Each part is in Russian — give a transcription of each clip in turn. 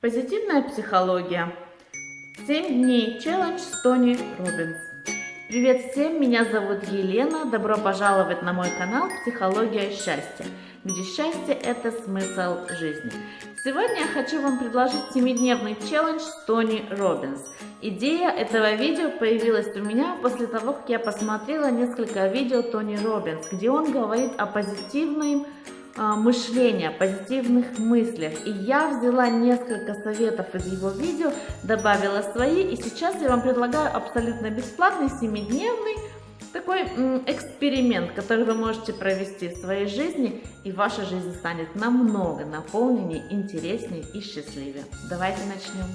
Позитивная психология. 7 дней челлендж с Тони Робинс. Привет всем, меня зовут Елена. Добро пожаловать на мой канал «Психология счастья», где счастье – это смысл жизни. Сегодня я хочу вам предложить 7-дневный челлендж с Тони Робинс. Идея этого видео появилась у меня после того, как я посмотрела несколько видео Тони Робинс, где он говорит о позитивном мышления, позитивных мыслях. И я взяла несколько советов из его видео, добавила свои, и сейчас я вам предлагаю абсолютно бесплатный 7-дневный такой эксперимент, который вы можете провести в своей жизни, и ваша жизнь станет намного наполненнее, интереснее и счастливее. Давайте начнем.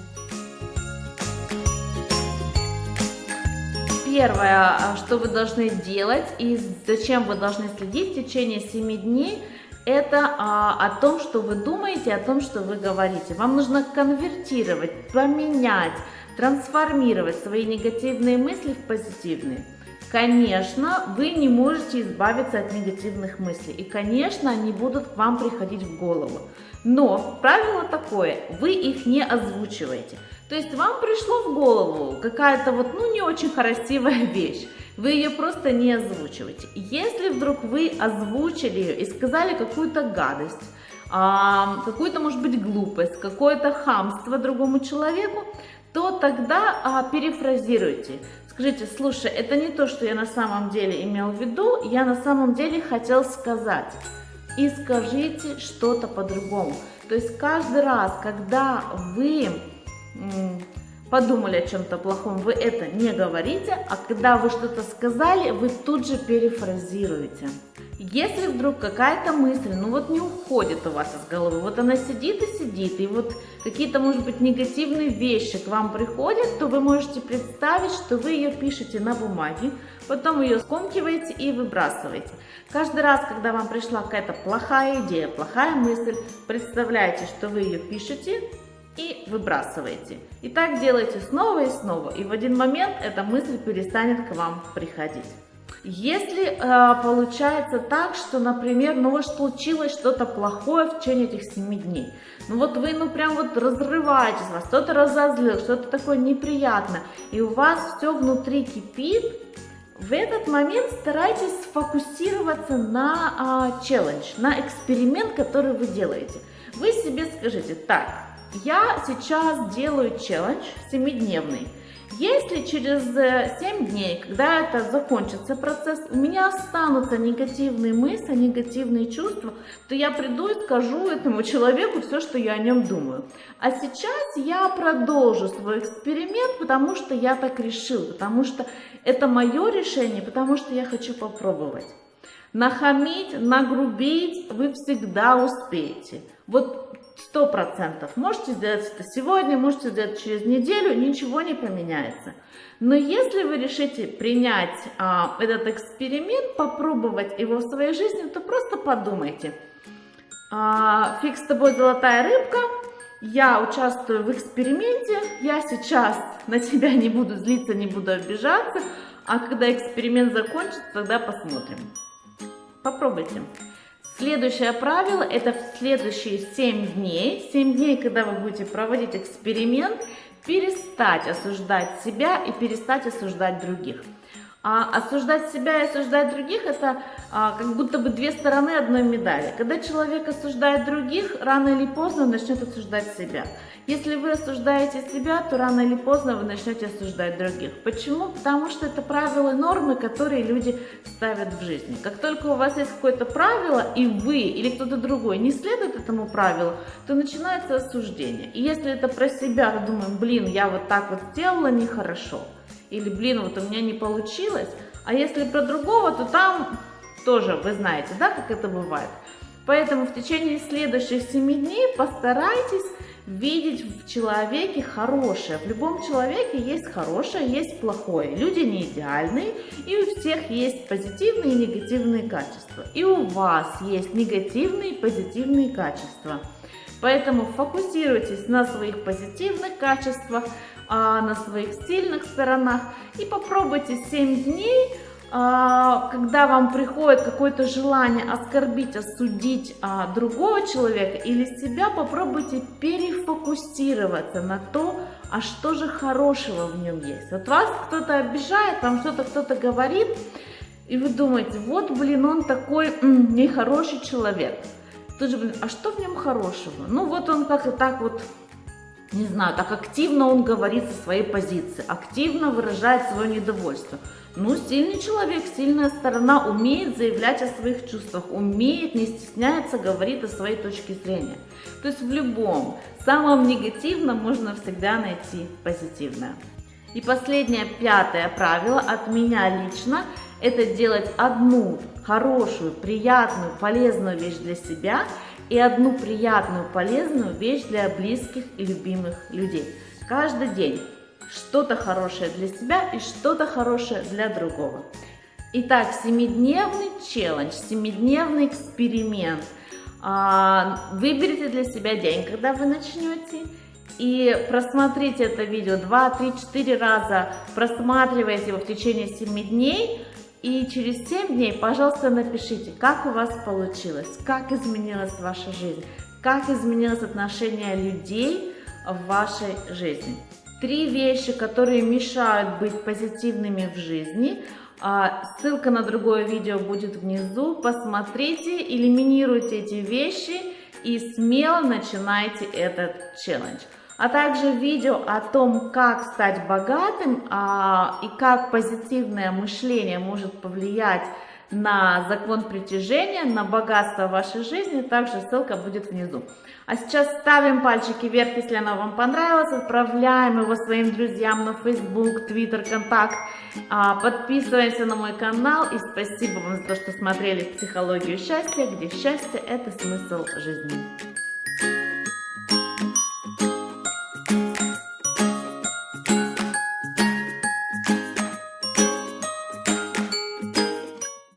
Первое, а, что вы должны делать и зачем вы должны следить в течение 7 дней – это а, о том, что вы думаете, о том, что вы говорите. Вам нужно конвертировать, поменять, трансформировать свои негативные мысли в позитивные. Конечно, вы не можете избавиться от негативных мыслей, и, конечно, они будут к вам приходить в голову. Но правило такое, вы их не озвучиваете. То есть вам пришло в голову какая-то вот, ну, не очень красивая вещь, вы ее просто не озвучиваете. Если вдруг вы озвучили ее и сказали какую-то гадость, какую-то, может быть, глупость, какое-то хамство другому человеку, то тогда а, перефразируйте. Скажите, слушай, это не то, что я на самом деле имел в виду, я на самом деле хотел сказать. И скажите что-то по-другому. То есть каждый раз, когда вы подумали о чем-то плохом, вы это не говорите, а когда вы что-то сказали, вы тут же перефразируете. Если вдруг какая-то мысль, ну вот не уходит у вас из головы, вот она сидит и сидит, и вот какие-то, может быть, негативные вещи к вам приходят, то вы можете представить, что вы ее пишете на бумаге, потом ее скомкиваете и выбрасываете. Каждый раз, когда вам пришла какая-то плохая идея, плохая мысль, представляете, что вы ее пишете, и выбрасываете. И так делайте снова и снова, и в один момент эта мысль перестанет к вам приходить. Если э, получается так, что, например, ну вот случилось что-то плохое в течение этих 7 дней, ну вот вы, ну прям вот разрываетесь, вас кто-то разозлил, что-то такое неприятное, и у вас все внутри кипит, в этот момент старайтесь сфокусироваться на э, челлендж, на эксперимент, который вы делаете. Вы себе скажите, так, я сейчас делаю челлендж 7-дневный. Если через 7 э, дней, когда это закончится процесс, у меня останутся негативные мысли, негативные чувства, то я приду и скажу этому человеку все, что я о нем думаю. А сейчас я продолжу свой эксперимент, потому что я так решил, потому что это мое решение, потому что я хочу попробовать. Нахамить, нагрубить вы всегда успеете. Вот сто процентов. Можете сделать это сегодня, можете сделать через неделю, ничего не поменяется. Но если вы решите принять а, этот эксперимент, попробовать его в своей жизни, то просто подумайте. А, фиг с тобой золотая рыбка, я участвую в эксперименте, я сейчас на тебя не буду злиться, не буду обижаться, а когда эксперимент закончится, тогда посмотрим. Попробуйте. Следующее правило, это в следующие 7 дней, 7 дней, когда вы будете проводить эксперимент, перестать осуждать себя и перестать осуждать других. А осуждать себя и осуждать других это а, как будто бы две стороны одной медали. Когда человек осуждает других, рано или поздно начнет осуждать себя. Если вы осуждаете себя, то рано или поздно вы начнете осуждать других. Почему? Потому что это правила и нормы, которые люди ставят в жизни. Как только у вас есть какое-то правило, и вы или кто-то другой не следует этому правилу, то начинается осуждение. И если это про себя, то думаем, блин, я вот так вот сделала нехорошо или блин, вот у меня не получилось. А если про другого, то там тоже вы знаете, да, как это бывает. Поэтому в течение следующих 7 дней постарайтесь видеть в человеке хорошее. В любом человеке есть хорошее, есть плохое. Люди не идеальные, и у всех есть позитивные и негативные качества. И у вас есть негативные и позитивные качества. Поэтому фокусируйтесь на своих позитивных качествах, а, на своих сильных сторонах и попробуйте 7 дней а, когда вам приходит какое-то желание оскорбить, осудить а, другого человека или себя, попробуйте перефокусироваться на то, а что же хорошего в нем есть. Вот вас кто-то обижает, вам что-то кто-то говорит, и вы думаете, вот, блин, он такой м, нехороший человек. Тут же, блин, а что в нем хорошего? Ну, вот он как-то так вот не знаю, так активно он говорит со своей позиции, активно выражает свое недовольство. Ну, сильный человек, сильная сторона умеет заявлять о своих чувствах, умеет, не стесняется, говорит о своей точке зрения. То есть в любом, самом негативном можно всегда найти позитивное. И последнее, пятое правило от меня лично, это делать одну хорошую, приятную, полезную вещь для себя и одну приятную, полезную вещь для близких и любимых людей. Каждый день что-то хорошее для себя и что-то хорошее для другого. Итак, семидневный челлендж, семидневный эксперимент. А, выберите для себя день, когда вы начнете, и просмотрите это видео 2, 3, 4 раза, просматривайте его в течение 7 дней, и через 7 дней, пожалуйста, напишите, как у вас получилось, как изменилась ваша жизнь, как изменилось отношение людей в вашей жизни. Три вещи, которые мешают быть позитивными в жизни. А, ссылка на другое видео будет внизу. Посмотрите, элиминируйте эти вещи и смело начинайте этот челлендж. А также видео о том, как стать богатым а, и как позитивное мышление может повлиять на закон притяжения, на богатство вашей жизни, также ссылка будет внизу. А сейчас ставим пальчики вверх, если оно вам понравилось, отправляем его своим друзьям на Facebook, Twitter, Контакт, а, подписываемся на мой канал и спасибо вам за то, что смотрели «Психологию счастья», где счастье – это смысл жизни.